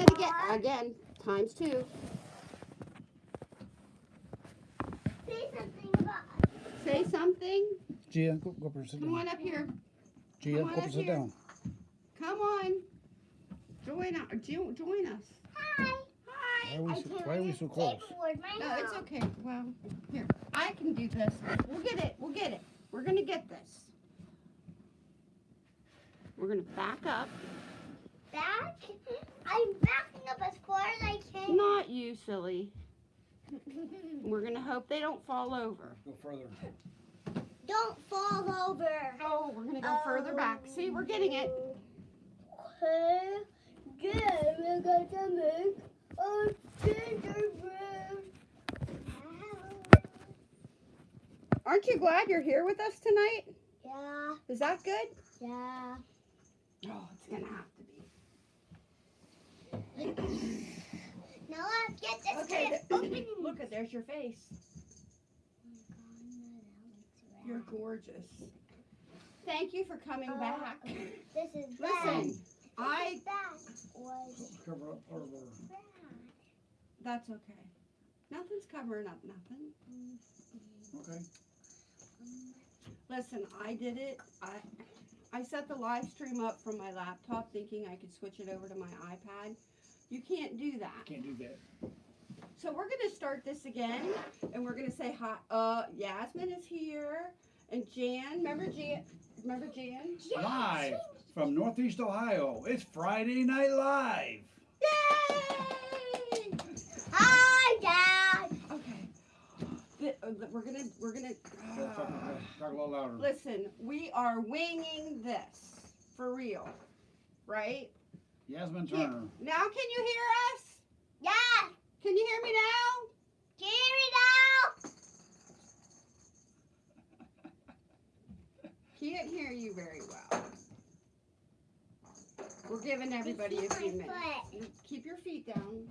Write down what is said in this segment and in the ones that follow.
it again, again, times two. Say something about. Say something. Gia, go, go up and sit Come on up here. Gia, come go on up up and sit here. down. Come on. Join us. Join, join us. Hi. Hi. Why are we so, why are we so close? No, it's okay. Well, here. I can do this. We'll get it. We'll get it. We're gonna get this. We're gonna back up. Back. I'm backing up as far as I can. Not you, silly. We're gonna hope they don't fall over. Go further. Don't fall over. Oh, we're gonna go further back. See, we're getting it. Okay. Good. We're going to make a gingerbread. Aren't you glad you're here with us tonight? Yeah. Is that good? Yeah. Oh, it's gonna have to be. Now let's get this Okay, open. look at there's your face. You're gorgeous. Thank you for coming Uh, back. This is Listen, This I. is was Cover up part of our. That's okay. Nothing's covering up nothing. Okay. Listen, I did it. I I set the live stream up from my laptop thinking I could switch it over to my iPad. You can't do that. Can't do that. So we're gonna start this again, and we're gonna say hi. Uh, Yasmin is here, and Jan. Remember Jan? Remember Jan? Live from Northeast Ohio. It's Friday Night Live. Yay! Hi, Dad. Okay. Th- uh, th- we're gonna we're gonna. Talk, talk, talk a little louder. listen, we are winging this for real, right? Yasmin Yeah. Turner. Now, can you hear us? Yeah. Can you hear me now? Get it Can't hear you very well. We're giving everybody a few my minutes. foot. You Keep your feet down.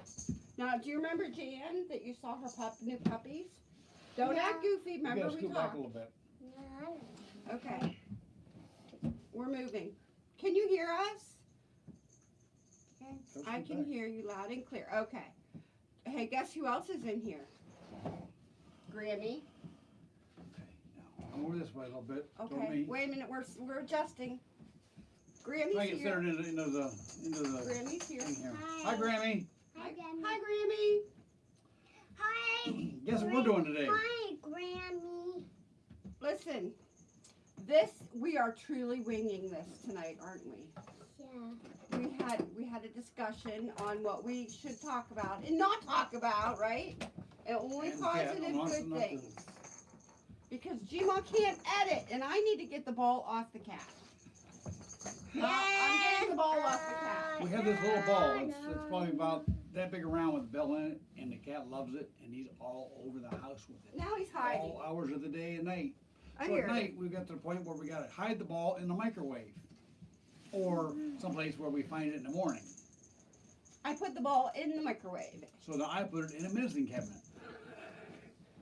Now, do you remember Jan that you saw her pup, new puppies? Don't Yeah. act goofy. Remember gotta we scoot back a little bit. out. Okay. We're moving. Can you hear us? Go I can back. hear you loud and clear. Okay. Hey, guess who else is in here? Grammy. Okay. Now, come over this way a little bit. Okay. me. Wait a minute. We're we're adjusting. Try Grammy's to get here. centered into, into the into the Grammy's here. here. Hi. Hi, Grammy. Hi, Grammy. Hi, Grammy. Hi. Guess what we're doing today? Hi, Grammy. Listen, this we are truly winging this tonight, aren't we? Yeah. We had we had a discussion on what we should talk about and not talk about, right? And only And the cat positive wants good enough things. Because Gma can't edit, and I need to get the ball off the cat. Uh, I'm getting the ball off the cat. We have this little ball. It's, it's probably about that big around with a bell in it, and the cat loves it, and he's all over the house with it. Now he's hiding. All hours of the day and night. I So hear at it. night, we got to the point where we gotta hide the ball in the microwave. Or mm-hmm. someplace where we find it in the morning. I put the ball in the microwave. So then I put it in a medicine cabinet.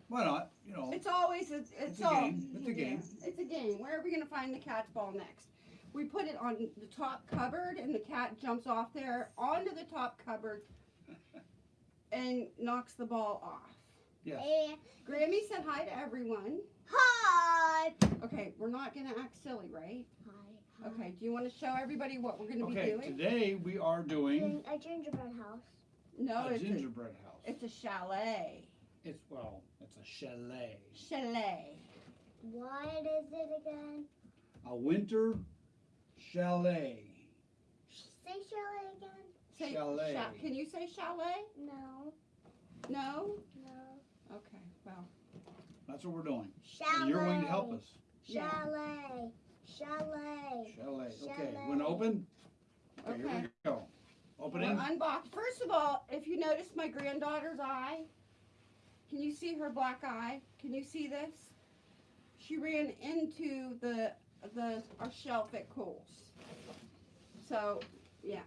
Why not? You know, It's always a, it's, It's a all game. It's a game. Yeah, it's a game. Where are we gonna find the cat's ball next? We put it on the top cupboard, and the cat jumps off there onto the top cupboard and knocks the ball off. yes. Hey. Grammy said hi to everyone. Hi. Okay, we're not gonna act silly, right? Hi. Okay. Do you want to show everybody what we're gonna be Okay, doing? today we are doing Doing a gingerbread house. No, a it's a, gingerbread house. it's a chalet. It's, well, it's a chalet. Chalet. What is it again? A winter chalet. Say chalet again. Say, Chalet. cha- can you say chalet? No. No. No. Okay. Well. That's what we're doing. Chalet. And you're going to help us. Yeah. Chalet. Chalet. Chalet. Okay, Chalet. when open? Okay, Okay. here we go. Open We're it. unboxed. First of all, if you notice my granddaughter's eye, can you see her black eye? Can you see this? She ran into the the our shelf at Kohl's. So, yeah,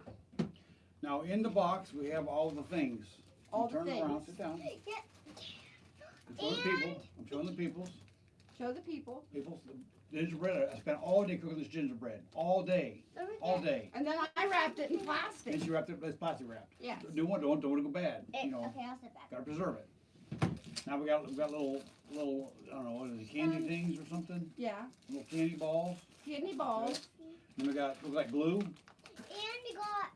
Now, in the box, we have all the things. All You the Turn around, things. sit down. Yeah. I'm showing the people. I'm showing the peoples. Show the people. Peoples. gingerbread. I spent all day cooking this gingerbread, all day, Over all day. And then I wrapped it in plastic. And she wrapped it, it's plastic wrapped. Yes. New one, don't, don't want it to go bad, Eh, you know, Okay, I'll sit back. gotta preserve it. Now we got, we got little, little, I don't know, what is it, candy Um, things or something? Yeah. Little candy balls. Candy balls. And we got, look like glue. And we got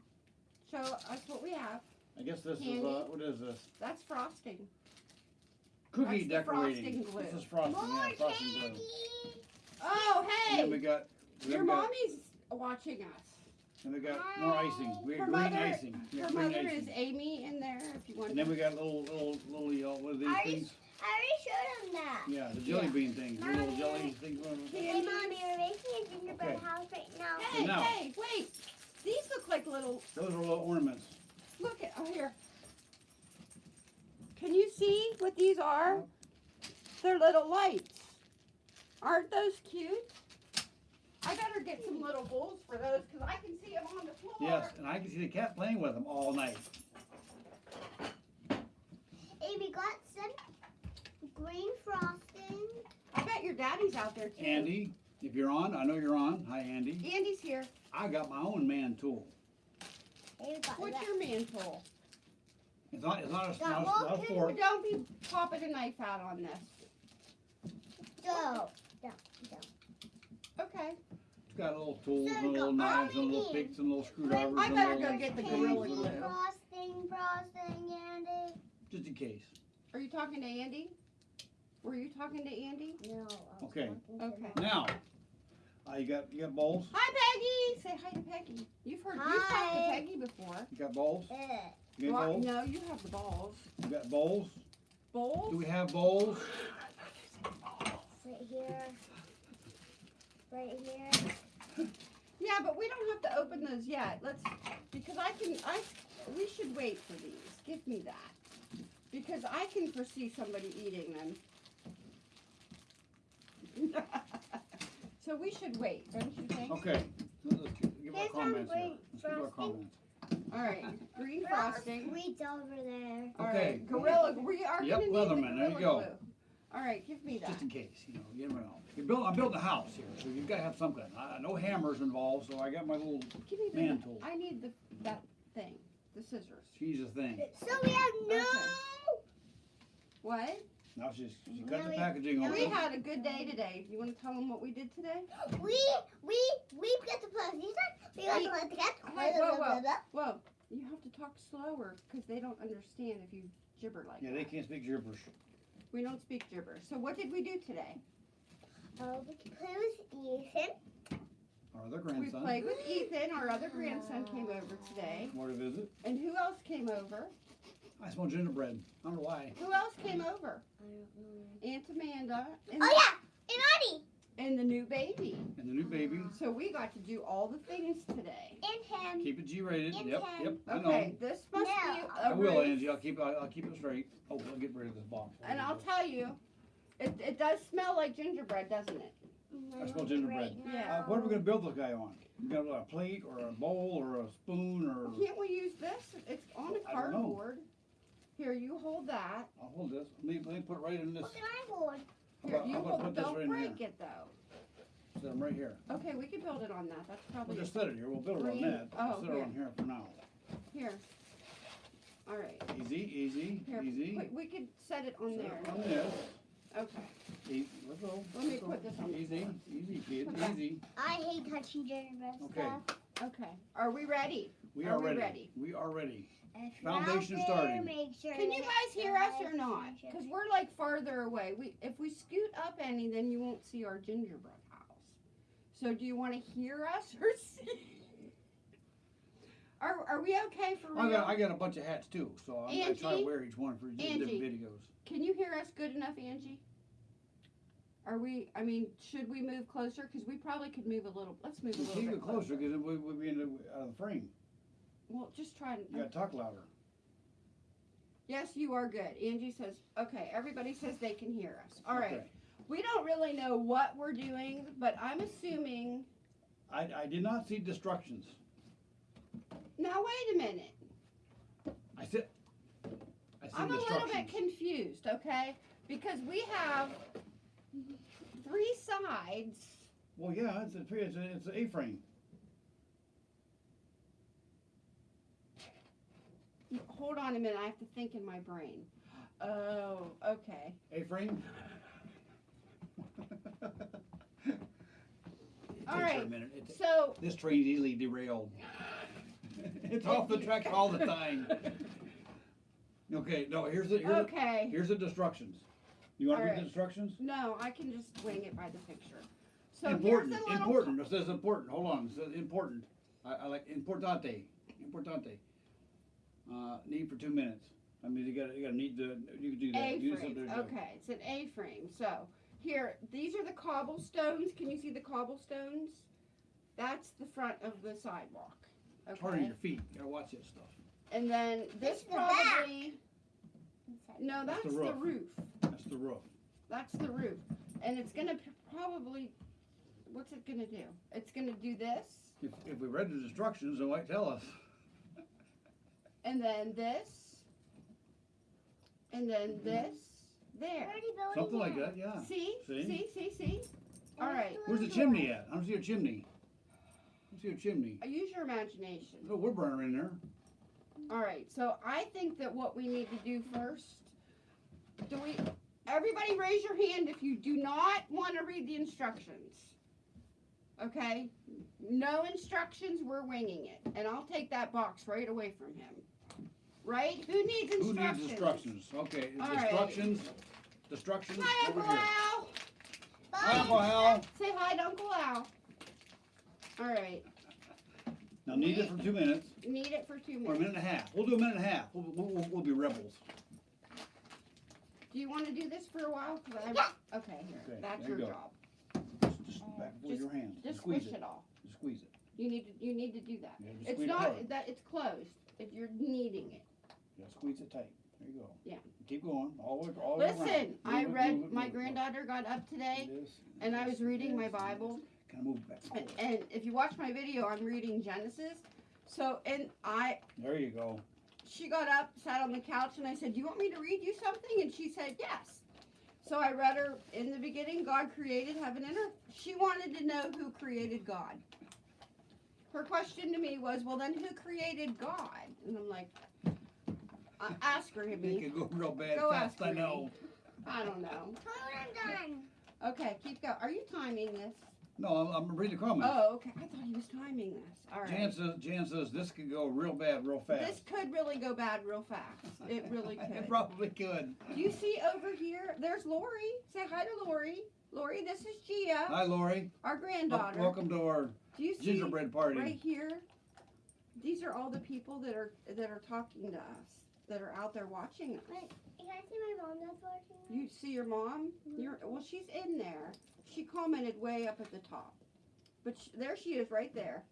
So that's what we have. I guess this is, uh, what is this? That's frosting. Cookie That's the frosting decorating. glue. This is frosting, more yeah, frosting glue. candy. Oh, And then we hey! got, we Your got, mommy's watching us. and we got more icing. We Her got green mother- icing. We Her got green mother is icing. Amy in there if you want And then to. we got little, little, little, uh, what are these Are you- things? I already showed him that. Yeah, the jelly Yeah. bean things, the little Mommy. jelly things. whatever. Hey, Candies. mommy, we're making a gingerbread Okay. house right now. Hey, now- hey, wait! These look like little. Those are little ornaments. Look at oh here. Can you see what these are? They're little lights. Aren't those cute? I better get some little bowls for those because I can see them on the floor. Yes, and I can see the cat playing with them all night. Hey, we got some green frosting. I bet your daddy's out there too. Andy, if you're on, I know you're on. Hi, Andy. Andy's here. I got my own man tool. Hey, we got What's that. your man tool? It's not, it's not a, Got not a, one, not a two, fork. Don't be popping a knife out on this. Go. Okay. It's got little tools So and little knives and little Mommy. picks and little screwdrivers I and better little, go get the Candy, Gorilla Glue. Frosting, frosting, Andy. just in case. Are you talking to Andy? Were you talking to Andy? No. Okay. Okay. Now, uh, you got you got bowls. Hi, Peggy. Say hi to Peggy. You've heard you've talked to Hi. Peggy before. You got bowls. Ugh. You got Well, bowls. no, you have the balls. You got bowls. Bowls? Do we have bowls? Oh, right here. Right here. Yeah, but we don't have to open those yet. Let's because I can. I we should wait for these. Give me that because I can foresee somebody eating them. so we should wait, don't you think? Okay. Let's give give our Here's some comments here. Let's give our frosting. comments. All right, green There are frosting. sweets over there. All Okay. right, gorilla. We are Yep, gonna need the Leatherman, there you go. Glue. All right, give me that. Just in case, you know, you never know. You build, I'm building a house here, so you've got to have something. I, no hammers involved, so I got my little Give me the. man tool. I need the that thing, the scissors. She's a thing. So we have no. Okay. What? Now she's she Now cut the we- packaging now We had a good day today. You want to tell them what we did today? We we we got to put these on. We got to Hey. the cat. Hey, whoa, whoa. Whoa, you have to talk slower because they don't understand if you gibber like Yeah, that. they can't speak gibberish. We don't speak gibber. So what did we do today? Oh, we can play with Ethan. Our other We grandson. played with Ethan. Our other grandson came over today. More to visit. And who else came over? I smell gingerbread. I don't know why. Who else came over? I don't know. Aunt Amanda and, Oh yeah, and Audie and the new baby. And the new baby. So we got to do all the things today. and him. Keep it G-rated. And Yep, him. yep. I know. Okay, this must No. be I a will, roof. Angie. I'll keep. I'll, I'll keep it straight. Oh, I'll get rid of this box. And I'll tell you, it, it does smell like gingerbread, doesn't it? I smell gingerbread. Yeah. Uh, what are we gonna build this guy on? You got a plate or a bowl or a spoon or? Can't we use this? It's on a I don't know. cardboard. Here, you hold that. I'll hold this. Let me, let me put it right in this. Look at my board. How Here, about, you how about hold. put this Don't right in here? break it though. Set them right here. Okay, we can build it on that. That's probably. We'll just set it here. We'll build it on that. Oh, We'll set it on here for now. here. All right. Easy, easy, Here, easy. we, we could set it on Set there. it on this. Okay. Easy. Let's go. Let me put this on Easy, easy, kids, Okay. easy. I hate touching gingerbread Okay. stuff. Okay. Are we ready? We Are are we ready. ready? We are ready. If Foundation there, starting. Make sure Can you guys hear us or not? Because we're like farther away. We if we scoot up any, then you won't see our gingerbread house. So do you want to hear us or see? Are, are we okay for I got, I got a bunch of hats too, so I'm gonna try to wear each one for di- Angie. different videos. Can you hear us good enough, Angie? Are we? I mean, should we move closer? Because we probably could move a little. Let's move a little Keep bit it closer because we, we'll be in the, out of the frame. Well, just try and. You gotta um, talk louder. Yes, you are good. Angie says, okay, everybody says they can hear us. All right. Okay. We don't really know what we're doing, but I'm assuming. I, I did not see destructions. Now, wait a minute. I said, I see I'm a little bit confused, okay? Because we have three sides Well, yeah, it's a, it's a, it's an A-frame. Hold on a minute, I have to think in my brain. Oh, okay. A-frame? All Takes her a minute. It- So, This train's easily derailed. It's off the track all the time. Okay, no, here's the, here's, okay. here's the instructions. You wanna read the Alright. instructions? No, I can just wing it by the picture. So Important, here's the little important, it says important, hold on, it says important. I, I like importante, importante. Uh, need for two minutes. I mean, you gotta, you gotta need the, you can do that. Do A-frame. something to do. Okay, it's an A-frame. So here, these are the cobblestones. Can you see the cobblestones? That's the front of the sidewalk. Turning Okay. your feet, you gotta watch that stuff. And then this It's the back. probably no, That's that's the the roof. roof. That's the roof. That's the roof. And it's gonna probably, what's it gonna do? It's gonna do this, If, if we read the instructions, it might tell us. And then this, and then this, there. Already building Something like that, yeah. See? See? See, see, see? All right. Where's the chimney at? I don't see a chimney. I don't see a chimney. Uh, Use your imagination. No wood burner in there. All right, so I think that what we need to do first, do we, everybody raise your hand if you do not want to read the instructions. Okay? No instructions, we're winging it. And I'll take that box right away from him. Right? Who needs Who instructions? needs instructions? Okay, All right. instructions, instructions Hi, over Uncle here. Al. Hi, Uncle Hal. Say hi to Uncle Al. All right, Now need it for two minutes, need it for two or a minutes. minute and a half. We'll do a minute and a half. We'll, we'll, we'll- we'll be rebels. Do you want to do this for a while? 'Cause I- Yeah. Okay, here, Okay, that's there your you go. job. Just, just oh, back with Just- your hands. Just squeeze squish it. it all. Just squeeze it. You need to, you need to do that. Yeah, just It's squeeze it not, that, it's closed, if you're kneading it. Yeah, squeeze it tight. There you go. Yeah. Keep going, all the way, all. Listen, I read, it, my granddaughter got up today, This, and I was reading my this, and Bible. this. Kind of move back and, and if you watch my video, I'm reading Genesis. So, and I, There you go. she got up, sat on the couch, and I said, "Do you want me to read you something?" And she said, "Yes." So I read her in the beginning, God created heaven and earth. She wanted to know who created God. Her question to me was, "Well, then who created God?" And I'm like, uh, "Ask her, It could go real bad Go fast, I know. I don't know." Tell me I'm done. Okay, keep going. Are you timing this? No, I'm, I'm reading the comments. Oh, okay. I thought he was timing this. All right. Jan says, Jan says this could go real bad, real fast. This could really go bad real fast. It really could. It probably could. Do you see over here? There's Lori. Say hi to Lori. Lori, this is Gia, Hi, Lori. our granddaughter. Welcome to our Do you see gingerbread party. right here? These are all the people that are that are talking to us, that are out there watching us. Wait. Can I see my mom that's watching? You see your mom? Mm-hmm. You're well. She's in there. She commented way up at the top, but sh there she is, right there.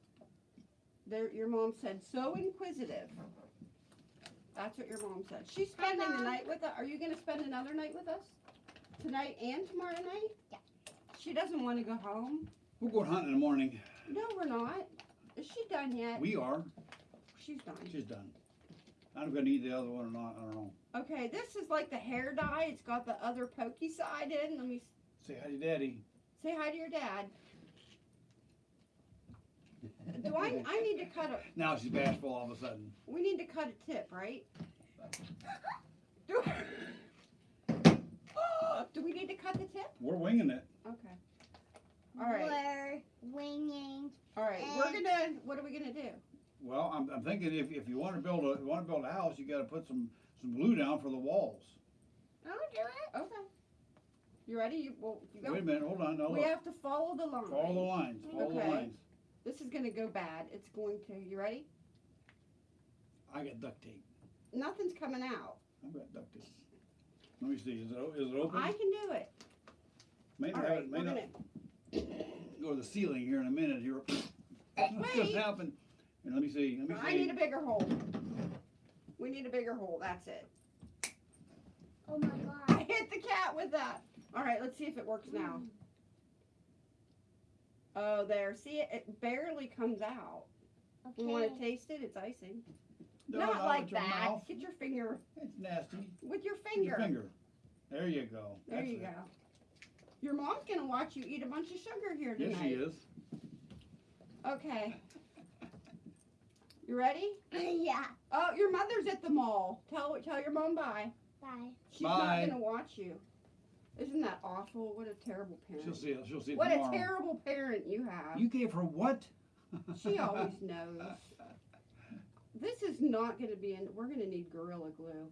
There, your mom said, "So inquisitive." That's what your mom said. She's spending the night with us. Are you going to spend another night with us tonight and tomorrow night? Yeah. She doesn't want to go home. We're going hunting in the morning. No, we're not. Is she done yet? We are. She's done. She's done. I'm gonna eat the other one or not, I don't know. Okay, this is like the hair dye. It's got the other pokey side in. Let me s- Say hi to daddy. say hi to your dad. Do I? I need to cut a. Now she's bashful all of a sudden. We need to cut a tip, right? Do, do we need to cut the tip? We're winging it. Okay. All right. We're winging. All right. We're gonna. What are we gonna do? Well, I'm, I'm thinking if, if you wanna build a, you wanna build a house, you gotta put some, some glue down for the walls. I'll do it. Okay. You ready? You, well, you go. Wait a minute, hold on, no, We look. have to follow the line. Follow the lines, follow the lines. This is gonna go bad. It's going to. You ready? I got duct tape. Nothing's coming out. I've got duct tape. Let me see, is it, is it open? I can do it. May All not, have right. it- may not gonna. go to the ceiling here in a minute here. Wait. gonna happen? Here, let me see, let me I need a bigger hole. We need a bigger hole. That's it. Oh my god. I hit the cat with that. All right, let's see if it works now. Mm. Oh, there. See it? It barely comes out. Okay. You want to taste it? It's icing. No, Not no, like that. mouth. Get your finger It's nasty. with your With finger. Your finger. There you go. There That's you it. go. Your mom's gonna watch you eat a bunch of sugar here tonight. Yes, she is. Okay. You ready? yeah. Oh, your mother's at the mall. Tell tell your mom bye. Bye. She's Bye. not gonna watch you. Isn't that awful? What a terrible parent. She'll see it. She'll see it what tomorrow. a terrible parent you have. You gave her what? She always knows. This is not gonna be in. We're gonna need gorilla glue.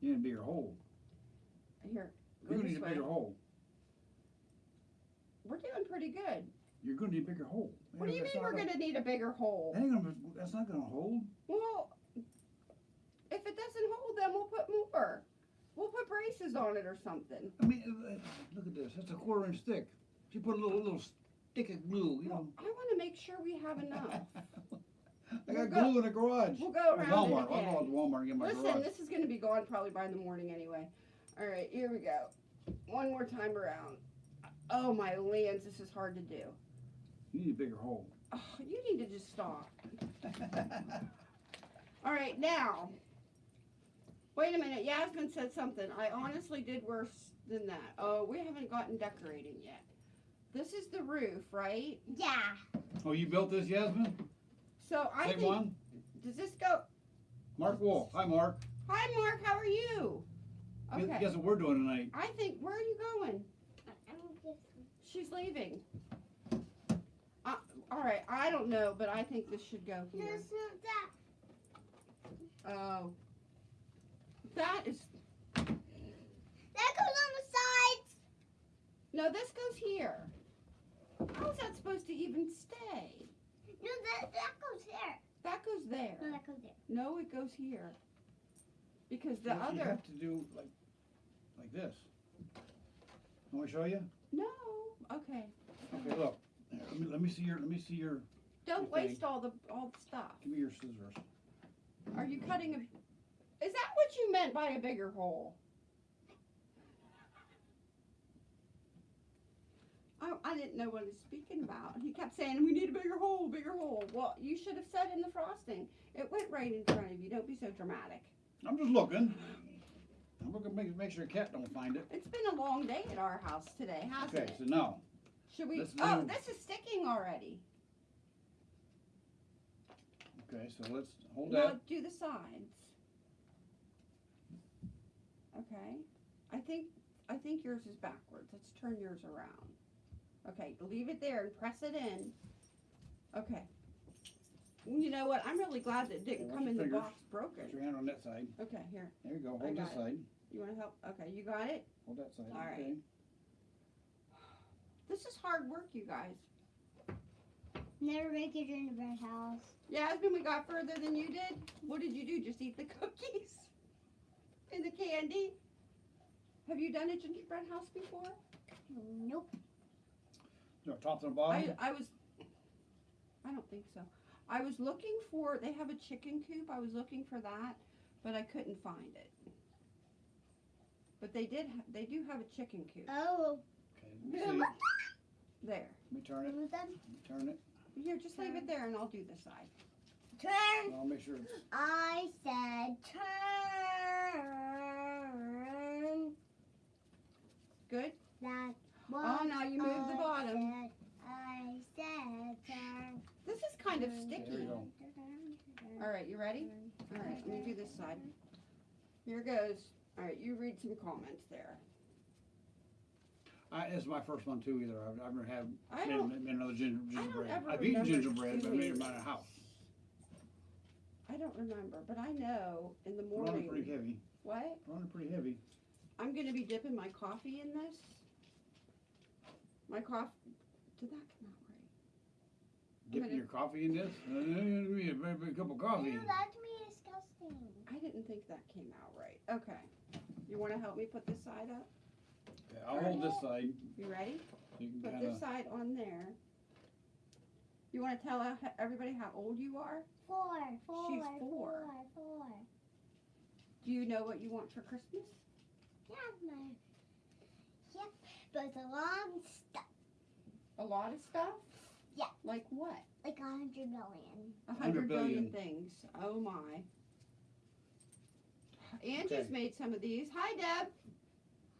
You need a bigger hole. Here, go You're gonna this need a way. bigger hole. We're doing pretty good. You're gonna need a bigger hole. What do you mean we're gonna need a bigger hole? That gonna. That's not gonna hold. Well, if it doesn't hold, then we'll put more. We'll put braces on it or something. I mean, uh, look at this. That's a quarter inch thick. She put a little little stick of glue. You know. I want to make sure we have enough. I We'll got go- glue in the garage. We'll go around Walmart. I'll go to Walmart and get my Listen, garage. this is going to be gone probably by the morning anyway. All right, here we go. One more time around. Oh my lands, this is hard to do. You need a bigger hole. Oh, you need to just stop. All right, now. Wait a minute. Yasmin said something. I honestly did worse than that. Oh, we haven't gotten decorating yet. This is the roof, right? Yeah. oh, you built this, Yasmin? So I Same think. one? Does this go? Mark Wolf. Hi, Mark. Hi, Mark. How are you? Guess- Okay. Guess what we're doing tonight? I think. Where are you going? She's leaving. All right. I don't know, but I think this should go No, here. it's not that. Oh. That is. That goes on the sides. No, this goes here. How is that supposed to even stay? No, that that goes there. That goes there. No, that goes there. No, it goes here. Because the You- You have to do like, like this. Want me to show you? No. Okay. Okay, look. Let me, let me see your, let me see your, Don't Okay. waste all the all the stuff. give me your scissors. Are you cutting a? Is that what you meant by a bigger hole? I, I didn't know what he was speaking about. He kept saying we need a bigger hole, bigger hole. Well, you should have said in the frosting. It went right in front of you. Don't be so dramatic. I'm just looking. I'm looking, make, make sure a cat don't find it. It's been a long day at our house today, hasn't Okay, it? so now, Should we? let's Oh, do- this is sticking already. okay, so let's hold No, that. do the sides. Okay. I think I think yours is backwards. Let's turn yours around. Okay, leave it there and press it in. Okay. You know what? I'm really glad that it didn't come in the box broken. Put your hand on that side. Okay, here. There you go. Hold this it. side. You want to help? Okay, you got it. Hold that side. All right. Okay. This is hard work, you guys. Never make it in the red house. Yasmin, we got further than you did. What did you do? Just eat the cookies and the candy? Have you done a gingerbread house before? Nope. No, top and bottom. I, I was, I don't think so. I was looking for, they have a chicken coop. I was looking for that, but I couldn't find it. But they did, ha- they do have a chicken coop. Oh. Okay, let me see. Let There. me turn it. With. Let me Turn it. Here, just leave it there and I'll do this side. Turn. I'll make sure it's. I said turn. Good? That Oh, now you move the bottom. said- I said turn. This is kind of There There sticky. you go. All right, you ready? All right, let me do this side. Here goes. All right, you read some comments there. I, it's my first one too. Either I've, I've never had I made, don't, made another ginger, I don't gingerbread. ever I've eaten remember gingerbread, but I made it in doing- my house. I don't remember, but I know in the Put on pretty morning. heavy. What? Put on it pretty heavy. I'm gonna be dipping my coffee in this. My coffee, did that come out right? Dipping gonna- your coffee in this. Uh, give me a very big cup of coffee. Ew, that's me disgusting. I didn't think that came out right. Okay. You wanna help me put this side up? Okay, I'll hold this side. You ready? You can Put kind this of. side on there. You wanna tell uh, everybody how old you are? Four, four, She's four, four. four. Do you know what you want for Christmas? Yeah, my. Yep, but a long stuff, A lot of stuff? Yeah. Like what? like a hundred million. A 100 hundred billion billion. things. Oh my. Angie's Okay. made some of these. Hi Deb.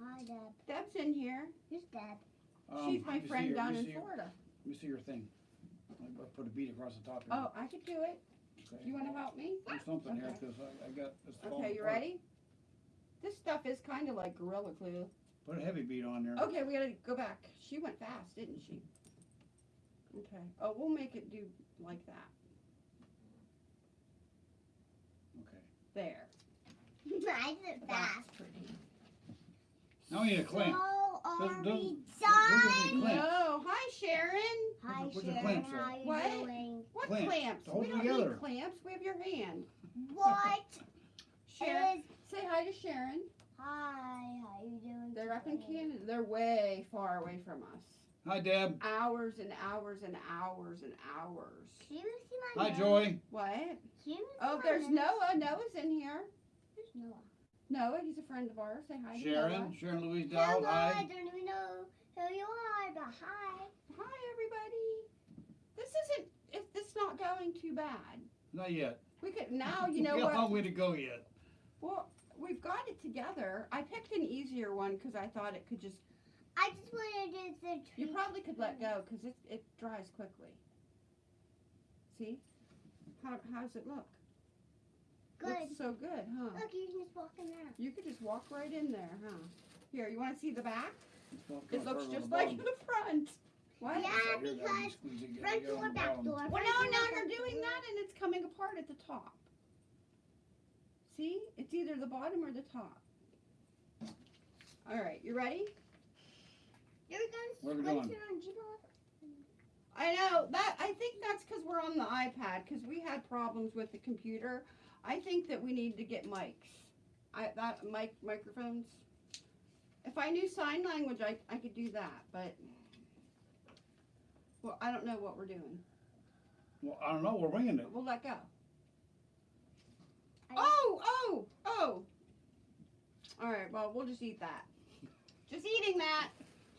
Hi, Deb. Deb's in here. Who's Deb? Um, She's my let me see friend your- let down me in your- Florida. Let me see your thing. I I put a bead across the top here. Oh, I could do it. Okay. You wanna help me? Do something here, Okay. cause I, I got, it's falling Okay, you apart. ready? This stuff is kinda like Gorilla Glue. Put a heavy bead on there. Okay, we gotta go back. She went fast, didn't she? Okay. Oh, we'll make it do like that. Okay. There. I did That's pretty. Now we need a clamp. So are Those- those- we those are the done? No, hi Sharon. Hi, Where's the Sharon. clamps at? How you What? doing? What Clamps, clamps? hold We don't together. need clamps. We have your hand. What Sharon, is? say hi to Sharon. Hi, how are you doing? They're up in? Canada. They're way far away from us. Hi, Deb. Hours and hours and hours and hours. Can you see my Hi, nose? Joy. What? Can you see Oh, my there's nose? Noah. Noah's in here. There's Noah. Noah, he's a friend of ours. Say hi to Sharon. Noah. Sharon Louise Dowd. Hello, I Hi. don't even know who you are, but hi. Hi, everybody. This isn't. It, it's not going too bad. Not yet. We could now. You know We got a long way to go yet. Well, we've got it together. I picked an easier one because I thought it could just. I just want to do the You probably could let go because it it dries quickly. See? How how does it look? Good. Looks so good, huh? Look, you can just walk in there. You could just walk right in there, huh? Here, you want to see the back? It looks just the like bottom. the front. What? Yeah, Right because squeeze it, Front get it door, the back door. Well, front no, door, now you're doing door. that and it's coming apart at the top. See? It's either the bottom or the top. All right, you ready? You're Where going we to going? it on G-Ball? I know that. I think that's because we're on the iPad because we had problems with the computer. I think that we need to get mics. I that mic microphones. If I knew sign language, I I could do that, but well, I don't know what we're doing. Well, I don't know. We're winging it. We'll let go. I- Oh, oh, oh. All right. Well, we'll just eat that. Just eating that.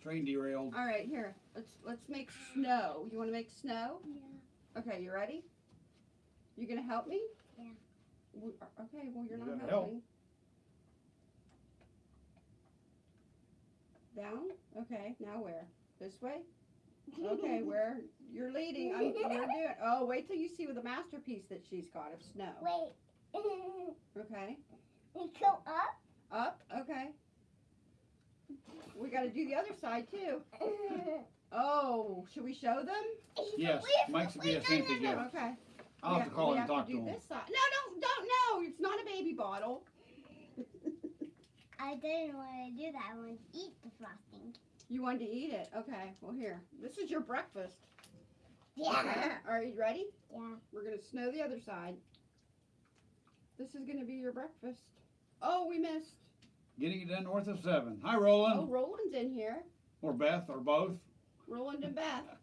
Train derailed. All right. Here. Let's let's make snow. You want to make snow? Yeah. Okay, you ready? You gonna help me? Yeah. We- Okay, well, you're You not gotta help. helping. Down? Okay, now where? This way? Okay, where? You're leading. I'm, you're doing. Oh, wait till you see with the masterpiece that she's got of snow. Wait. Okay, you go up? up. Okay. We got to do the other side too. Oh, should we show them? Yes, We've- Mike's be a Santa done gift. Okay. I'll We have to call we him and talk to do him. This side. No, don't, don't. No, it's not a baby bottle. I didn't want to do that. I wanted to eat the frosting. You wanted to eat it. Okay. Well, here. This is your breakfast. Yeah. Okay. Are you ready? Yeah. We're gonna snow the other side. This is gonna be your breakfast. Oh, we missed. Getting it done north of seven. Hi, Roland. Oh, Roland. Roland's in here. Or Beth, or both. Roland and Beth.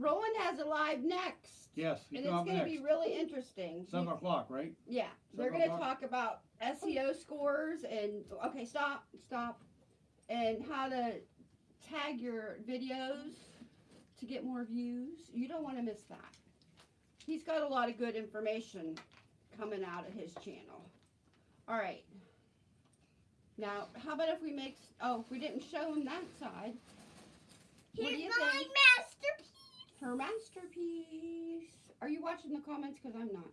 Roland has a live next, Yes, and it's gonna be really interesting. Seven o'clock, right? Yeah, they're gonna talk about SEO scores and okay, stop, stop, and how to tag your videos to get more views. You don't want to miss that. He's got a lot of good information coming out of his channel. All right. Now, how about if we make? Oh, we didn't show him that side. What Here's my think? masterpiece. Her masterpiece. Are you watching the comments? Because I'm not.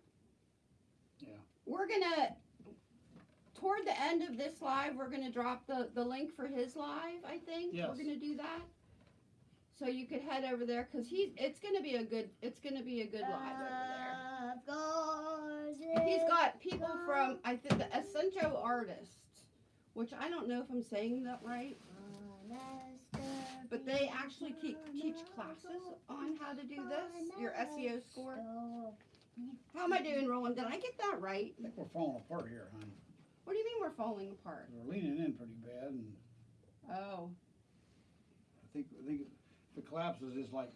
Yeah. We're gonna, toward the end of this live, we're gonna drop the, the link for his live, I think. Yes. We're gonna do that. So you could head over there, cause he's, it's gonna be a good, it's gonna be a good live over there. Of course He's it- got people from, I think, the Essential Artists, which I don't know if I'm saying that right, but they actually keep, teach classes on how to do this, your SEO score. How am I doing, Roland? Did I get that right? I think we're falling apart here, honey. What do you mean we're falling apart? We're leaning in pretty bad, and Oh, I think I think the it collapses, it's like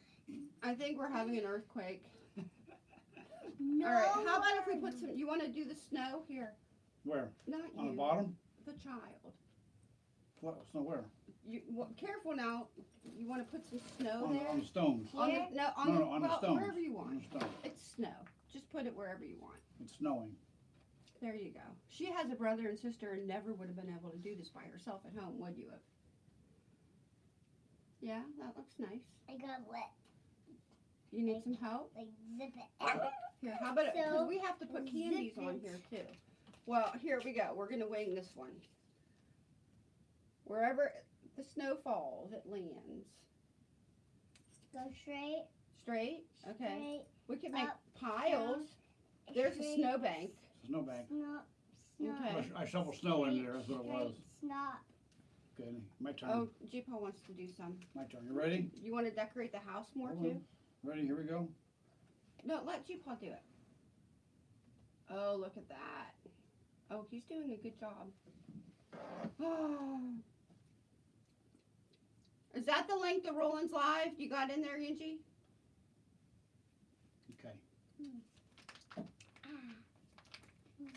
I think we're having an earthquake. No All right, how about if we put some, you wanna do the snow here? where Not on the bottom. the child. What? Snow where? You, well, careful now, you wanna put some snow On the, there? on the stones. On the, no, on No, the, no, on the stones. wherever you On want. the stone. It's snow, just put it wherever you want. It's snowing. There you go. She has a brother and sister and never would have been able to do this by herself at home, would you have? Yeah, that looks nice. I got wet. You need some help? Like zip it. Here, how about it? Because So, we have to put candies on here too. Well, here we go. We're gonna wing this one. Wherever the snow falls, it lands. Go straight. Straight? Okay. Straight. We can make Up, piles. There's a snowbank. Snowbank. Snot. Snot. Okay. I shoveled snow in there, that's what it was. Straight Snot. Okay, my turn, Oh, Jeepo wants to do some. my turn. You ready? You want to decorate the house more Hold too? on. Ready, here we go. No, let Jeepaw do it. Oh, look at that. Oh, he's doing a good job. Oh. Is that the length of Roland's Live you got in there, Angie? Okay. Ah.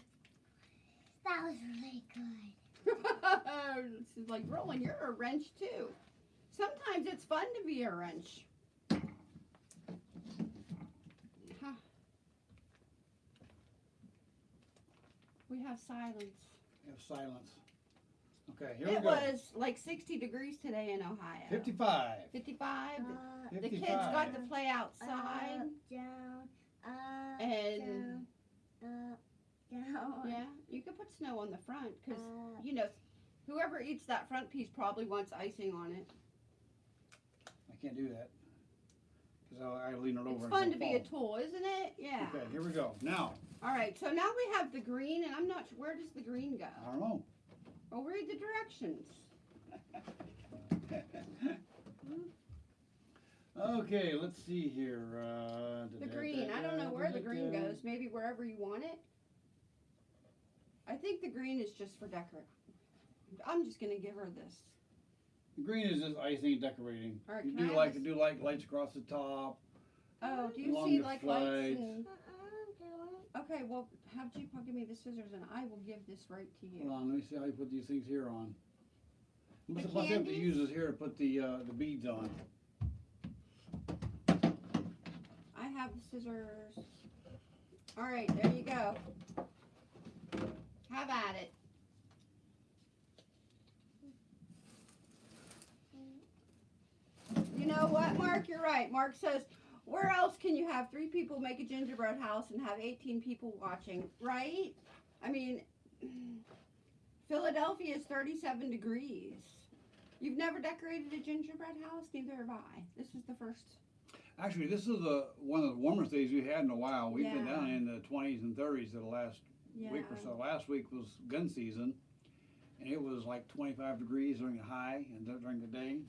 That was really good. She's like, Roland, you're a wrench too. Sometimes it's fun to be a wrench. Huh. We have silence. We have silence. Okay, here it we go. was like 60 degrees today in Ohio. Fifty-five. 55. Uh, the kids got to play outside. Up, down, up, And- down, up, down, Yeah, you could put snow on the front because, you know, whoever eats that front piece probably wants icing on it. I can't do that. Cause I, I lean it over. It's fun it'll to be a tool, isn't it? Yeah. Okay, here we go. Now, All right, so now we have the green, and I'm not sure, where does the green go? I don't know. Well, read the directions. okay, let's see here. Uh, The green, I don't know where the green goes, maybe wherever you want it. I think the green is just for decor. I'm just gonna give her this. The green is just icing decorating. All right, you can I do have like this? do like lights across the top. Oh, do you see like flights. lights and, Uh-uh, okay, well, have Jeepaw give me the scissors and I will give this right to you. Hold on, let me see how you put these things here on. The the plus have to use this here to put the uh, the beads on. I have the scissors. All right, there you go. Have at it. You know what, Mark? You're right. Mark says, where else can you have three people make a gingerbread house and have 18 people watching, right? I mean, Philadelphia is 37 degrees. You've never decorated a gingerbread house? Neither have I. This is the first. Actually, this is the one of the warmest days we've had in a while. We've been down in the 20s and 30s for the last Yeah. week or so. Last week was gun season, and it was like 25 degrees during the high and during the day.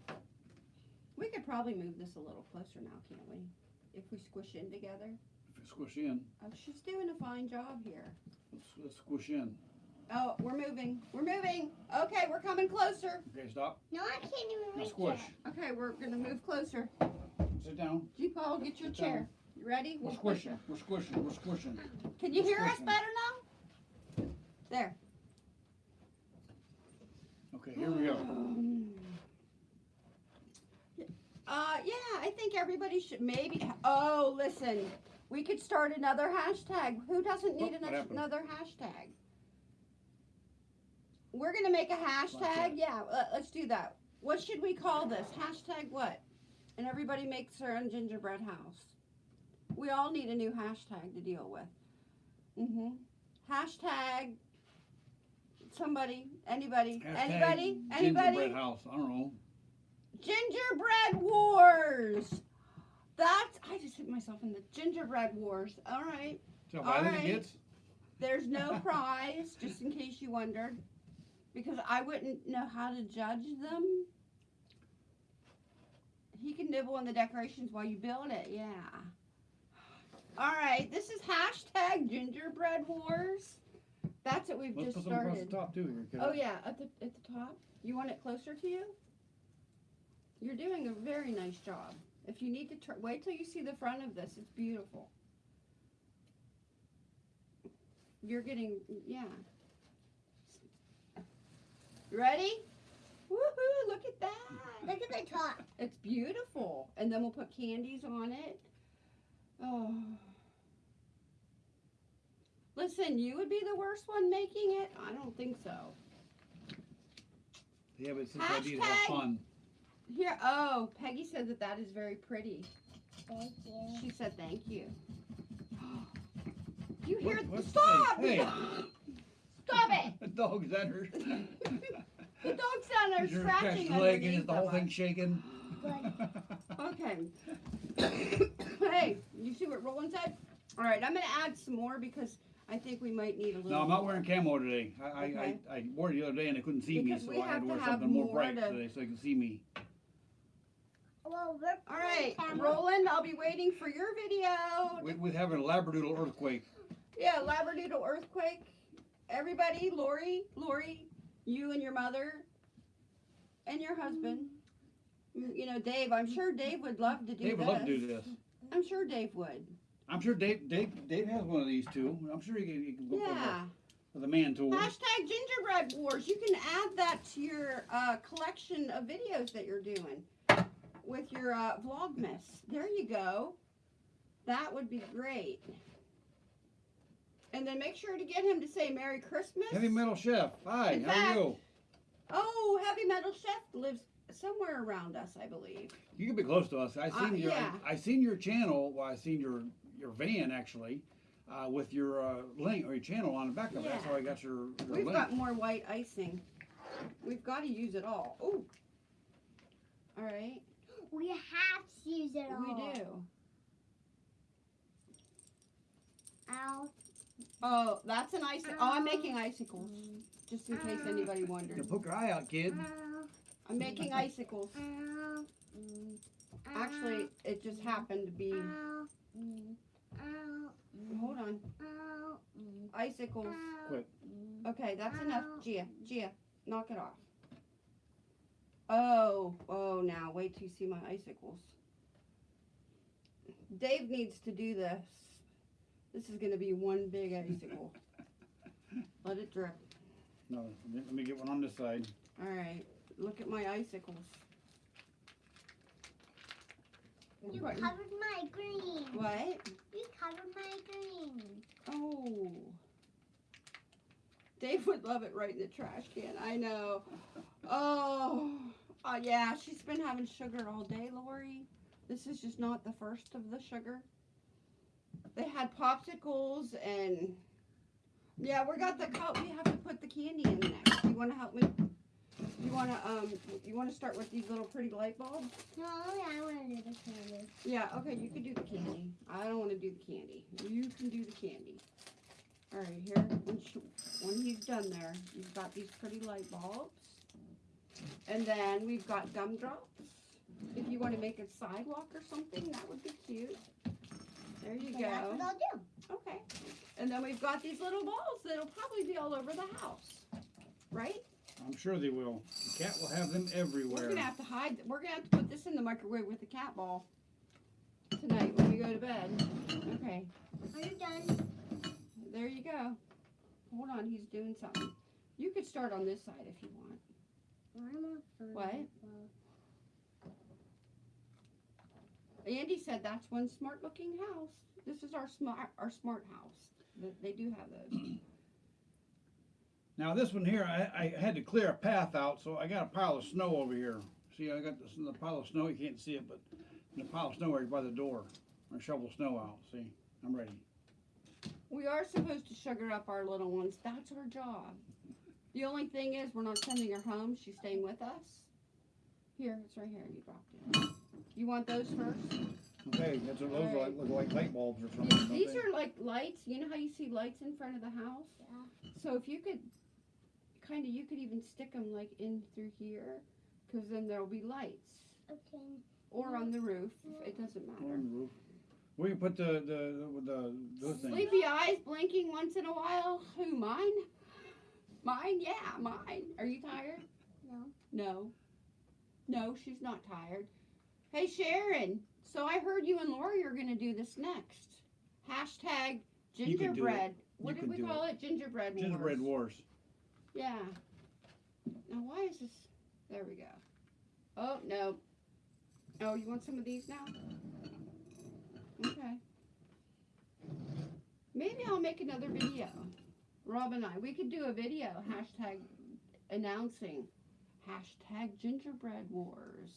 We could probably move this a little closer now, can't we? If we squish in together. If you squish in, Oh, she's doing a fine job here. let's, let's squish in. Oh, we're moving. We're moving. Okay, we're coming closer. Okay, stop. No, I can't even Now reach squish. it. Okay, we're gonna move closer. Sit down. G Paul, get your Sit down. chair. You ready? We're We'll push squishing. We're squishing. We're squishing. you. Can you We're hear us squishing. better now? There. Okay, here we go. Oh, Uh, yeah, I think everybody should maybe. Oh, listen, we could start another hashtag. Who doesn't need what an- happened? another hashtag? We're gonna make a hashtag. Yeah, let, let's do that. What should we call this? Hashtag what? And everybody makes their own gingerbread house. We all need a new hashtag to deal with. Mm-hmm. Hashtag. Somebody, anybody, Hashtag anybody, Gingerbread anybody. house. I don't know. Gingerbread Wars. That's I just hit myself in the gingerbread wars. All right. So think Alright. There's no prize, just in case you wondered. Because I wouldn't know how to judge them. He can nibble on the decorations while you build it, yeah. All right, this is hashtag gingerbread wars. That's what we've let's just put them across started. top too Oh yeah, at the at the top. You want it closer to you? You're doing a very nice job. If you need to turn, wait till you see the front of this. It's beautiful. You're getting yeah. You ready? Woohoo! Look at that. Look at the top. It's beautiful. And then we'll put candies on it. Oh. Listen, you would be the worst one making it. I don't think so. Yeah, but it's his idea to have fun. Here, oh, Peggy said that that is very pretty. Thank you. She said thank you. You hear? What- what- Stop! hey, hey. Stop it! The dog's at her. The dog's down there You're scratching scratching her leg and is the whole thing shaking. Okay. hey, you see what Roland said? All right, I'm gonna add some more because I think we might need a little. No, I'm not more. wearing camo today. I, I, Okay. I, I wore it the other day and they couldn't see Because me, so I had to to wear have something more more bright to- today so they can see me. Well, All right, putting camera- Roland, I'll be waiting for your video. We, we're having a labradoodle earthquake. Yeah, Labradoodle earthquake. Everybody, Lori, Lori, you and your mother, and your husband. You you know, Dave. I'm sure Dave would love to do this. Dave would love to do this. I'm sure Dave would. I'm sure Dave, Dave, Dave has one of these too. I'm sure he can, he can go Yeah. with a man tool. Hashtag gingerbread wars. You can add that to your uh, collection of videos that you're doing with your uh, Vlogmas. There you go. That would be great. And then make sure to get him to say Merry Christmas. Heavy Metal Chef. Hi, In how are you? Oh, Heavy Metal Chef lives somewhere around us, I believe. You can be close to us. I Uh, seen your yeah. I, I seen your channel. Well, I seen your your van actually, uh, with your uh, link or your channel on the back of it. That's how I got your, your We've link. got more white icing. We've got to use it all. Oh. All right. We have to use it all. We do. Ow. Oh, that's an icicle. Oh, I'm making icicles, just in case anybody You wondered. poke your eye out, kid. Ow. I'm making icicles. Ow. Mm. Actually, it just happened to be. Ow. Ow. Hold on. Icicles. Quit. Okay, that's enough. Gia, Gia, knock it off. Oh, oh, now wait till you see my icicles. Dave needs to do this. This is gonna be one big icicle. Let it drip. No, let me get one on this side. All right, look at my icicles. You What? covered my green. What? You covered my green. Oh. Dave would love it right in the trash can. I know. Oh. Uh, yeah, she's been having sugar all day, Lori. This is just not the first of the sugar. They had popsicles and yeah, we got the cup. We have to put the candy in next. You want to help me? You want to um? You want to start with these little pretty light bulbs? No, I want to do the candy. Yeah, okay, you can do the candy. I don't want to do the candy. You can do the candy. All right, here, when, she, when he's done there, you've got these pretty light bulbs. And then we've got gumdrops. If you want to make a sidewalk or something, that would be cute. There you So that's go. what I'll do. Okay. And then we've got these little balls that'll probably be all over the house. Right? I'm sure they will. The cat will have them everywhere. We're gonna have to hide. We're gonna have to put this in the microwave with the cat ball tonight when we go to bed. Okay. Are you done? There you go. Hold on, he's doing something. You could start on this side if you want. I'm on fun. What? Andy said that's one smart looking house. This is our smart our smart house. They do have those. Now this one here, I, I had to clear a path out, so I got a pile of snow over here. See, I got this in the pile of snow. You can't see it, but the pile of snow right by the door. I shovel snow out. See, I'm ready. We are supposed to sugar up our little ones. That's our job. The only thing is we're not sending her home. She's staying with us. Here, it's right here. You dropped it. You want those first? Okay, that's what those are like, look like light bulbs or something. don't These are like lights. You know how you see lights in front of the house? Yeah. So if you could, kind of, you could even stick them like in through here, because then there'll be lights. Okay. Or on the roof. It doesn't matter. On the roof. Where you put the the the, the those things? Sleepy eyes blinking once in a while. Who, mine? Mine? Yeah, mine. Are you tired? No. No. No, she's not tired. Hey, Sharon. So I heard you and Lori are going to do this next. Hashtag You can do it. gingerbread. What You did we do call it? Gingerbread wars. Gingerbread wars. Yeah. Now why is this? There we go. Oh no. Oh, you want some of these now? Okay. Maybe I'll make another video. Rob and I, we could do a video hashtag announcing hashtag gingerbread wars.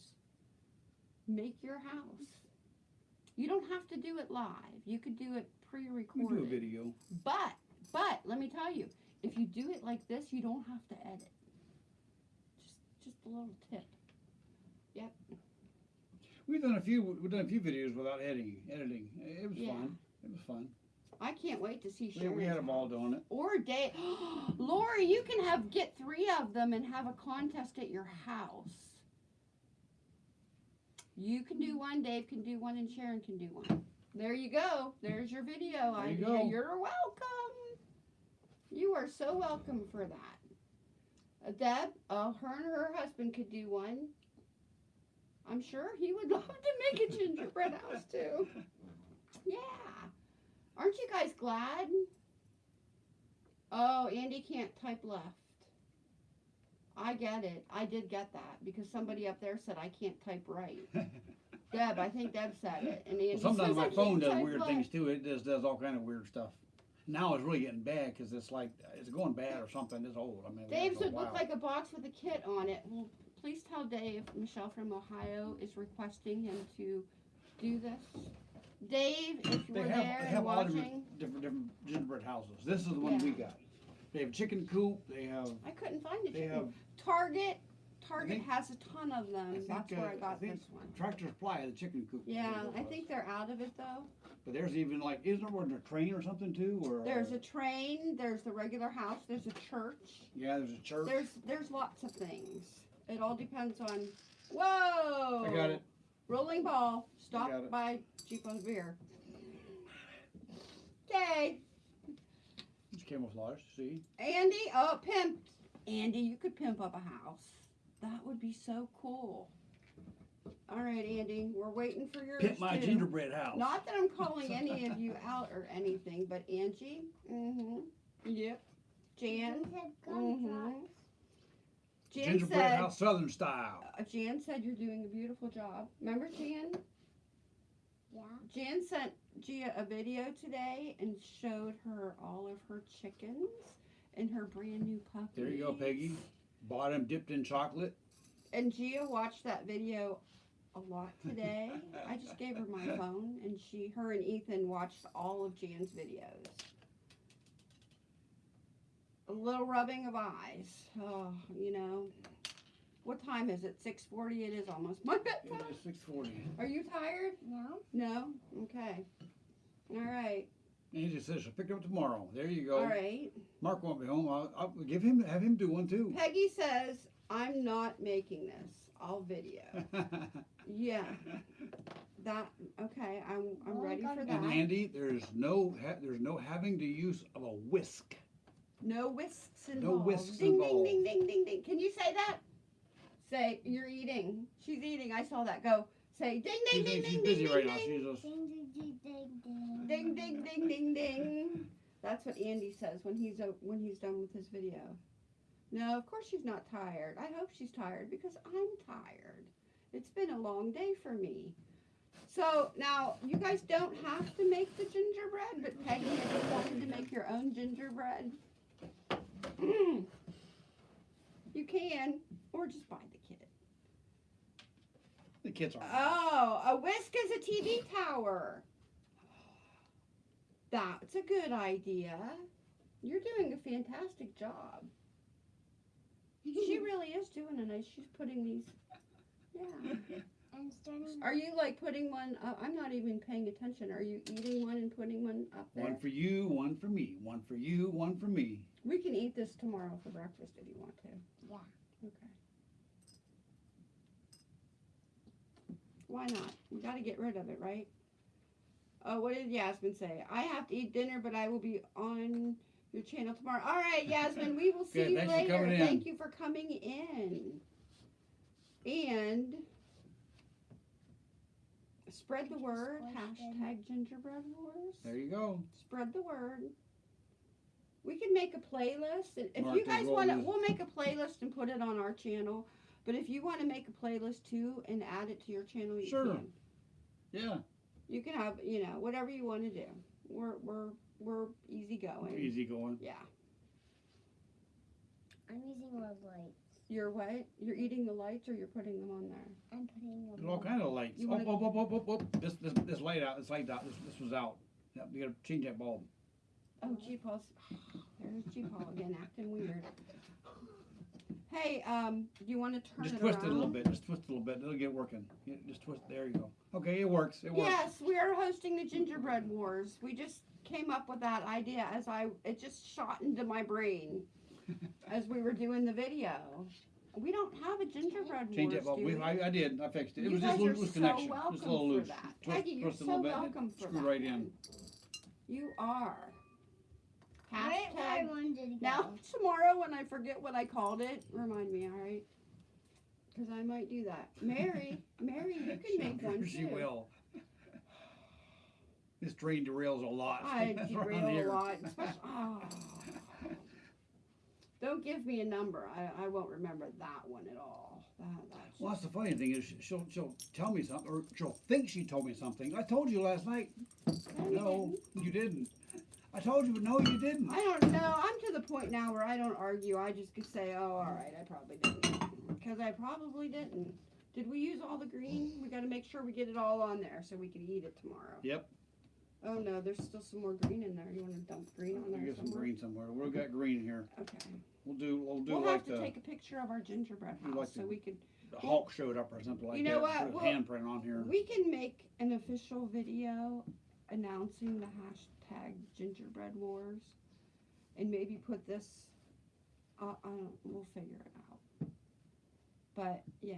Make your house. You don't have to do it live. You could do it We do a pre-recorded. video. But but let me tell you, if you do it like this, you don't have to edit. Just just a little tip. We've done a few. We've done a few videos without editing. Editing. It was Yeah. fun. It was fun. I can't wait to see Sharon's we had them all doing it. Or Dave, Lori, you can have get three of them and have a contest at your house. You can do one, Dave can do one, and Sharon can do one. There you go. There's your video There you idea. go. You're welcome. You are so welcome for that. Uh, Deb, uh, her and her husband could do one. I'm sure he would love to make a gingerbread house too. Yeah. Aren't you guys glad? Oh, Andy can't type left. I get it. I did get that because somebody up there said I can't type right. Deb, I think Deb said it. And Andy Well, sometimes my "iPhone does weird left." things too. It just does all kind of weird stuff. Now it's really getting bad because it's like it's going bad or something. It's old. I mean, Dave's would look like a box with a kit on it. Well, please tell Dave Michelle from Ohio is requesting him to do this. Dave, if you They were have, there they and have all watching, different, different different gingerbread houses. This is the one we Yeah. got. They have chicken coop. They have I couldn't find it. they have Target. Target think- has a ton of them. think, That's where uh, I got think- this one. Tractor Supply the chicken coop. Yeah, I was. think they're out of it though. But there's even like isn't there one a train or something too? Or There's uh, a train. There's the regular house. There's a church. yeah, there's a church. There's there's lots of things. It all depends on. Whoa! I got it. Rolling ball. Stop got it. by Chico's beer. Okay, It's camouflage. See, Andy. Oh, pimp. Andy, you could pimp up a house. That would be so cool. All right, Andy, we're waiting for your pimp my too. gingerbread house. Not that I'm calling any of you out or anything, but Angie. Mm-hmm. Yep. Jan. You said Mhm. gumdrops. Jan gingerbread said. house, Southern style. Uh, Jan said you're doing a beautiful job. Remember Jan? Yeah. Jan sent Gia a video today and showed her all of her chickens and her brand new puppies. There you go, Peggy. Bottom dipped in chocolate. And Gia watched that video a lot today. I just gave her my phone and she, her and Ethan watched all of Jan's videos. A little rubbing of eyes. Oh, you know. What time is it? 6:40. It is almost my bedtime. is six forty. Are you tired? No. No? Okay. All right. Angie says she'll pick it up tomorrow. There you go. All right. Mark won't be home. I'll, I'll give him have him do one too. Peggy says, I'm not making this. I'll video. Yeah. That okay, I'm I'm Oh, ready for that. and. Andy, there's no ha- there's no having the use of a whisk. No whisks No involved. whisks ding involved. ding ding ding ding ding. Can you say that? Say you're eating. She's eating. I saw that. Go. Say ding ding She's, ding she's ding busy ding right ding now. ding. She's just Ding ding ding ding ding. Ding ding ding ding ding. That's what Andy says when he's when he's done with his video. No, of course she's not tired. I hope she's tired because I'm tired. It's been a long day for me. So now you guys don't have to make the gingerbread, but Peggy, if you wanted to make your own gingerbread, you can, or just buy the kit. the kids are. Oh, a whisk is a TV tower. That's a good idea. You're doing a fantastic job. She really is doing a nice. She's putting these. Yeah. And starting. Are you like putting one? Uh, I'm not even paying attention. Are you eating one and putting one up there? One for you, one for me. One for you, one for me. We can eat this tomorrow for breakfast if you want to. Yeah. Okay. Why not? We got to get rid of it, right? Oh, what did Yasmin say? I have to eat dinner, but I will be on your channel tomorrow. All right, Yasmin, we will see Good, you later. Thank you for coming in. And spread the word. Hashtag gingerbread wars. There you go. Spread the word. We can make a playlist. and If Mark you guys want to, we'll make a playlist and put it on our channel. But if you want to make a playlist too and add it to your channel, you Sure. can. Yeah. You can have, you know, whatever you want to do. We're we're we're easy going. Easy going. Yeah. I'm using love lights. You're what? You're eating the lights or you're putting them on there? I'm putting them There's all kind of lights. You Oh, wanna- oh, oh, oh, oh, oh, This, this, this light out, this light out, this, this was out. Yep, you gotta change that bulb. Oh, G Paul's. There's G Paul again, acting weird. Hey, um, do you want to turn it Just it twist around? it a little bit, just twist it a little bit, it'll get working. Yeah, Just twist, there you go. Okay, it works, it works. Yes, we are hosting the Gingerbread Wars. We just came up with that idea as I it just shot into my brain as we were doing the video. We don't have a gingerbread Change wars, that do We, we? I, I did, I fixed it. It you was just a are loose so connection, welcome just a little for loose. that. Twist, Peggy, you're twist it a so little bit, welcome for screw that. right in. You are. Right I Hashtag. wanted to go. Now tomorrow when I forget what I called it, remind me, all right? Because I might do that. Mary, Mary, you can make one She too. will. This train derails a lot. I derail a lot. oh. Don't give me a number. I, I won't remember that one at all. That, that's Well, that's the funny thing is she'll she'll tell me something or she'll think she told me something. I told you last night. No, you No, you didn't. I told you, but no, you didn't. I don't know. I'm to the point now where I don't argue. I just could say, oh, all right, I probably didn't. Because I probably didn't. Did we use all the green? We got to make sure we get it all on there so we can eat it tomorrow. Yep. Oh, no, there's still some more green in there. You want to dump green on We there get some green somewhere. We've got green here. Okay. We'll do we'll do We'll like have to the, take a picture of our gingerbread house like so the- we could the Hulk showed up or something like You know that. what? Put a We'll- handprint on here. We can make an official video announcing the hashtag gingerbread wars and maybe put this, uh, I don't, we'll figure it out. But, yeah.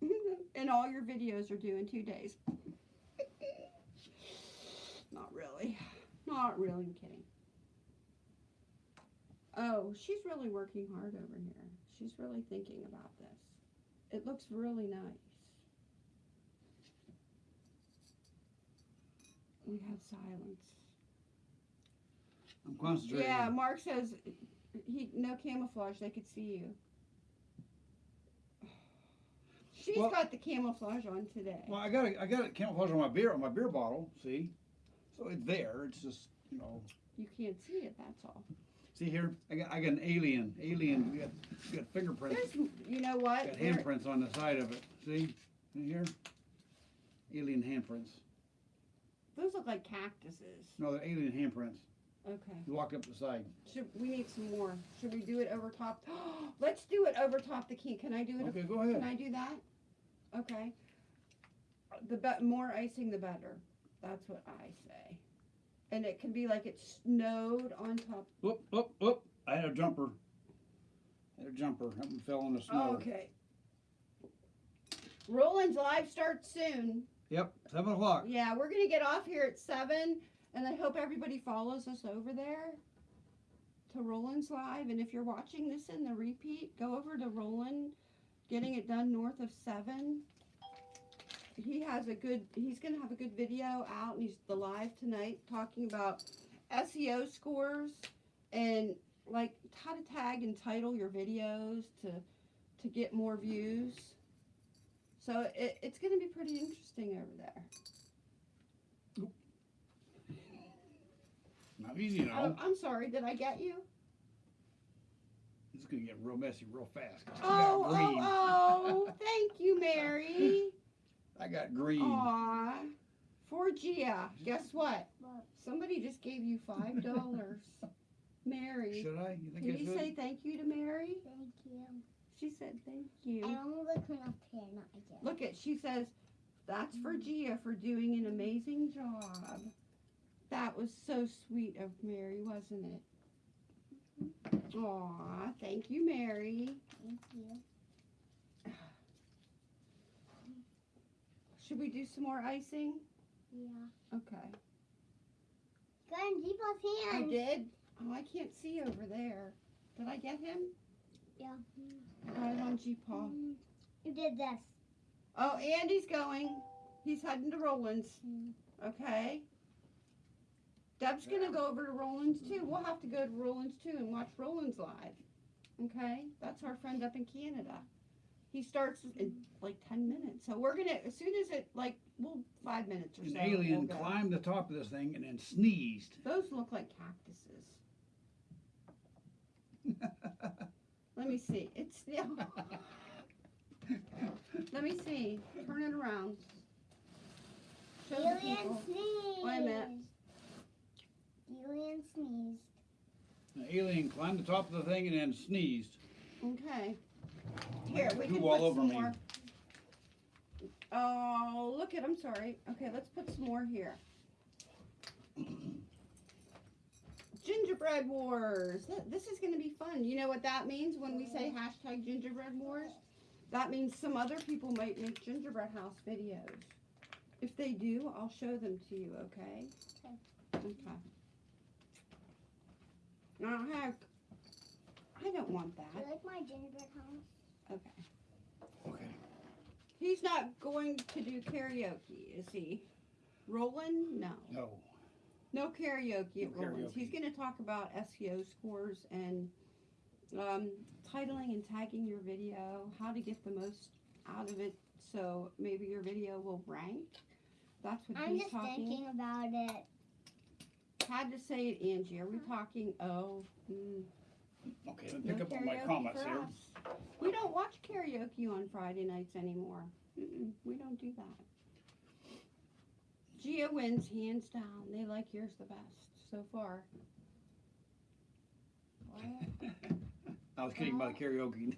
and all your videos are due in two days. Not really. Not really, I'm kidding. Oh, she's really working hard over here. She's really thinking about this. It looks really nice. We have silence. I'm concentrating. Yeah, Mark says he no camouflage. They could see you. She's Well- got the camouflage on today. Well, I got a, I got a camouflage on my beer on my beer bottle. See, so it's there. It's just you know. You can't see it. That's all. See here, I got I got an alien. Alien. We got we got fingerprints. There's, you know what? Got handprints on the side of it. See, See here. Alien handprints. Those look like cactuses. No, they're alien handprints. Okay. You walk up the side. Should we need some more? Should we do it over top? Let's do it over top the key. Can I do it? Okay, go ahead. Can. I do that? Okay. The be- more icing, the better. That's what I say. And it can be like it snowed on top. Whoop, whoop, whoop. I had a jumper. I had a jumper. Something fell in the snow. Okay. Roland's live starts soon. Yep, seven o'clock. Yeah, we're gonna get off here at seven, and I hope everybody follows us over there to Roland's live. And if you're watching this in the repeat, go over to Roland, getting it done north of seven. He has a good. He's gonna have a good video out, and he's the live tonight talking about SEO scores and like how to tag and title your videos to to get more views. So it, it's going to be pretty interesting over there. Not easy, you Oh. I'm sorry. Did I get you? It's gonna get real messy real fast. Oh, oh, oh! Thank you, Mary. I got green. Aw, for Gia. Guess what? What? Somebody just gave you five dollars. Mary, Should I? You think can I you should? say thank you to Mary? Thank you. She said thank you. only look up here, not again. Look at. She says that's for mm. Gia for doing an amazing job. That was so sweet of Mary, wasn't it? Mm-hmm. Aw, thank you, Mary. Thank you. Should we do some more icing? Yeah. Okay. Go in Deeple's I hands. did. Oh, I can't see over there. Did I get him? Yeah. Right on G Paul. You did this. Oh, Andy's going. He's heading to Roland's. Mm. Okay. Deb's gonna go over to Roland's too. We'll have to go to Roland's too and watch Roland's live. Okay? That's our friend up in Canada. He starts in like ten minutes. So we're gonna as soon as it like well five minutes or An so. alien we'll climbed the top of this thing and then sneezed. Those look like cactuses. Let me see. It's still. Let me see. Turn it around. Show the Alien people. sneeze. Wait a minute. Alien sneeze. An alien climbed the top of the thing and then sneezed. Okay. Here, we Poo can all put over some me. more. Oh, look at. I'm sorry. Okay, let's put some more here. Gingerbread Wars. This is going to be fun. You know what that means when we say hashtag Gingerbread Wars? That means some other people might make gingerbread house videos. If they do, I'll show them to you. Okay. Okay. Okay. Now, heck, I don't want Do that. you like my gingerbread house? Okay. Okay. He's not going to do karaoke, is he? Roland? No. No. No karaoke at No Roland's. He's going to talk about SEO scores and um, titling and tagging your video, how to get the most out of it so maybe your video will rank. That's what I'm he's just thinking about it. Had to say it, Angie. Are we talking? Oh, mm, Okay, let me no pick up on my comments here. us. We don't watch karaoke on Friday nights anymore. Mm-mm, we don't do that. Gia wins hands down. They like yours the best so far. I was kidding about karaoke.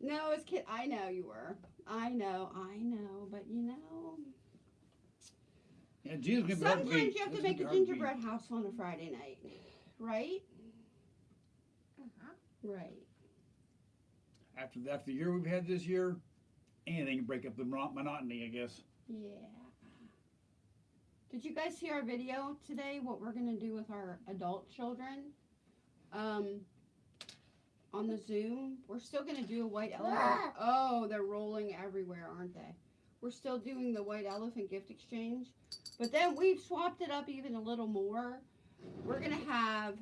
No, it's kid. I know you were. I know. I know. But you know, yeah, Gina's gonna be sometimes beat. you have to This is make a gonna be hard to beat. gingerbread house on a Friday night, right? Uh-huh. Right. After the, after the year we've had this year, anything to break up the monotony, I guess. Yeah. Did you guys see our video today? What we're gonna do with our adult children? Um, on the Zoom, we're still gonna do a white elephant. Ah! Oh, they're rolling everywhere, aren't they? We're still doing the white elephant gift exchange, but then we've swapped it up even a little more. We're gonna have.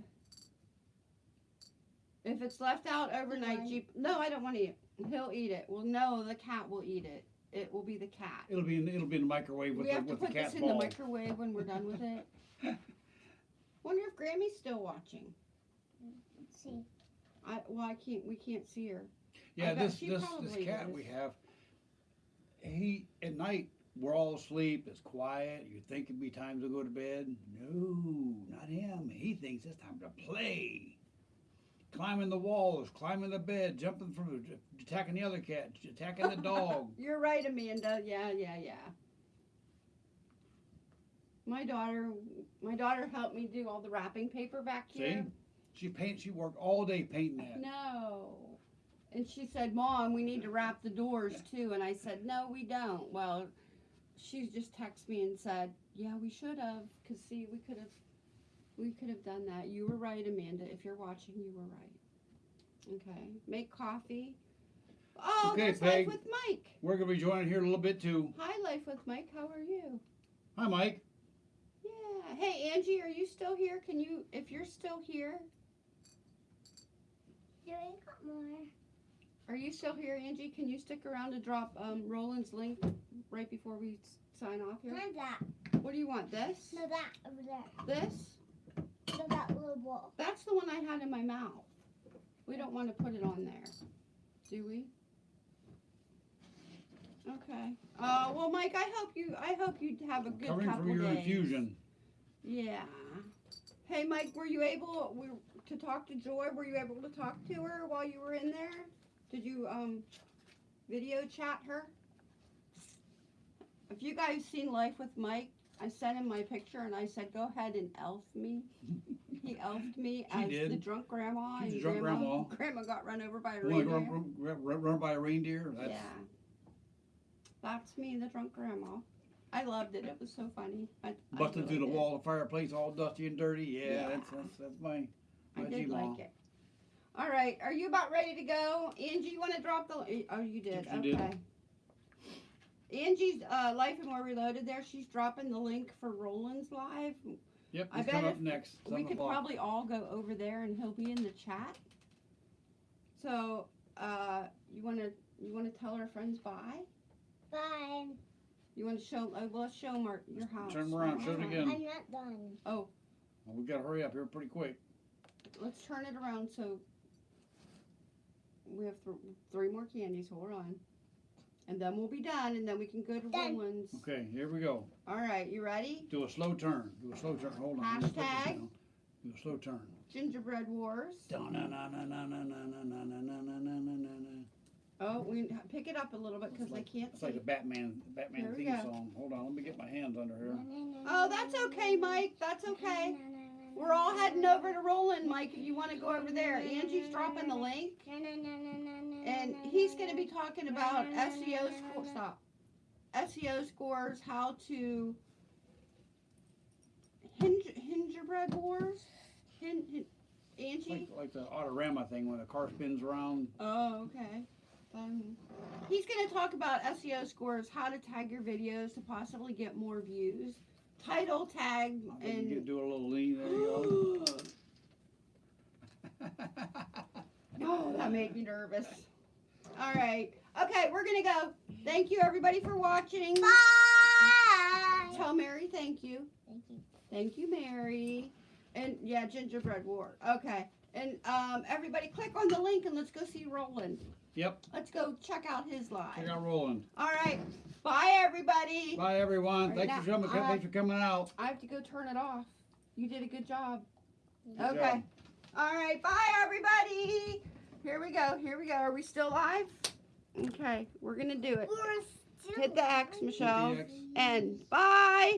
If it's left out overnight, Jeep. No, I don't want to eat. It. He'll eat it. Well, no, the cat will eat it. It will be the cat. It'll be in, it'll be in the microwave with we the, have to with the put cat this in the microwave when we're done with it. Wonder if Grammy's still watching. Let's see. I well, I can't. We can't see her. Yeah, I this she this this probably cat is. we have. He at night we're all asleep. It's quiet. You think it'd be time to go to bed? No, not him. He thinks it's time to play. Climbing the walls, climbing the bed, jumping from attacking the other cat, attacking the dog. You're right, Amanda. Yeah, yeah, yeah. My daughter, my daughter helped me do all the wrapping paper back here. See, she paint. She worked all day painting that. No. And she said, Mom, we need to wrap the doors too. And I said, No, we don't. Well, she just texted me and said, Yeah, we should have. Because, see, we could have. We could have done that. You were right, Amanda. If you're watching, you were right. Okay. Make coffee. Oh, Okay, there's Peg. Life with Mike. We're gonna be joining here in a little bit too. Hi, Life with Mike. How are you? Hi, Mike. Yeah. Hey, Angie, are you still here? Can you, if you're still here, Do I got more? Are you still here, Angie? Can you stick around to drop um, Roland's link right before we sign off here? Not that. What do you want? This? No, that over there. This? No, that little ball. That's the one I had in my mouth. We don't want to put it on there, do we? Okay. Uh, well, Mike, I hope you. I hope you have a good Covering couple from your days. infusion. Yeah. Hey, Mike, were you able we, to talk to Joy? Were you able to talk to her while you were in there? Did you um video chat her? If you guys seen Life with Mike, I sent him my picture and I said, "Go ahead and elf me." He elfed me as did. the drunk grandma. She's and drunk grandma, grandma. got run over by a reindeer. run, run, run, run by a reindeer? That's, Yeah. That's me, the drunk grandma. I loved it. It was so funny. I, I Busting really through the did. wall of the fireplace, all dusty and dirty. Yeah, Yeah. that's that's that's my. I my did G-Ma. like it. All right, are you about ready to go, Angie? You want to drop the? Oh, you did. Yes, okay. did. Angie's uh, Life and More Reloaded. There, she's dropping the link for Roland's live. Yep, I bet coming if up next. we could o'clock. probably all go over there, and he'll be in the chat. So uh, you wanna you wanna tell our friends bye? Bye. You wanna show? Uh, well, let's show them our, your house. Turn around, show it again. I'm not done. Well, we gotta hurry up here pretty quick. Let's turn it around so we have th- three more candies. Hold on. And then we'll be done, and then we can go to Done. Roland's. Okay, here we go. All right, you ready? Do a slow turn. Do a slow turn. Hold on. let me put this Hashtag. down. Do a slow turn. Gingerbread Wars. Dun-na-na-na-na-na-na-na-na-na-na-na-na. Oh, we pick it up a little bit because I can't It's see. like a Batman, Batman Here we theme go. song. Hold on, let me get my hands under here. Oh, that's okay, Mike. That's okay. We're all heading over to Roland, Mike. If you want to go over there, Angie's dropping the link, and he's going to be talking about SEO score. Stop. SEO scores, how to hinge, gingerbread wars. Hin, hin, Angie. like, like the Autorama thing when the car spins around. Oh, okay. Um, he's going to talk about SEO scores, how to tag your videos to possibly get more views, title tag, think you and. do a little lean. There you go. Oh, that made me nervous. All right. Okay, we're going to go. Thank you, everybody, for watching. Bye. Tell Mary thank you. Thank you. Thank you, Mary. And yeah, gingerbread war. Okay. And um, everybody click on the link and let's go see Roland. Yep. Let's go check out his live. Check out Roland. All right. Bye, everybody. Bye, everyone. Right Thanks for now, coming. I- Thanks for coming out. I have to go turn it off. You did a good job. Good okay. job. All right. Bye, everybody. Here we go. Here we go. Are we still live? Okay. We're going to do it. We're still Hit the X. Michelle. Hit the X. And bye.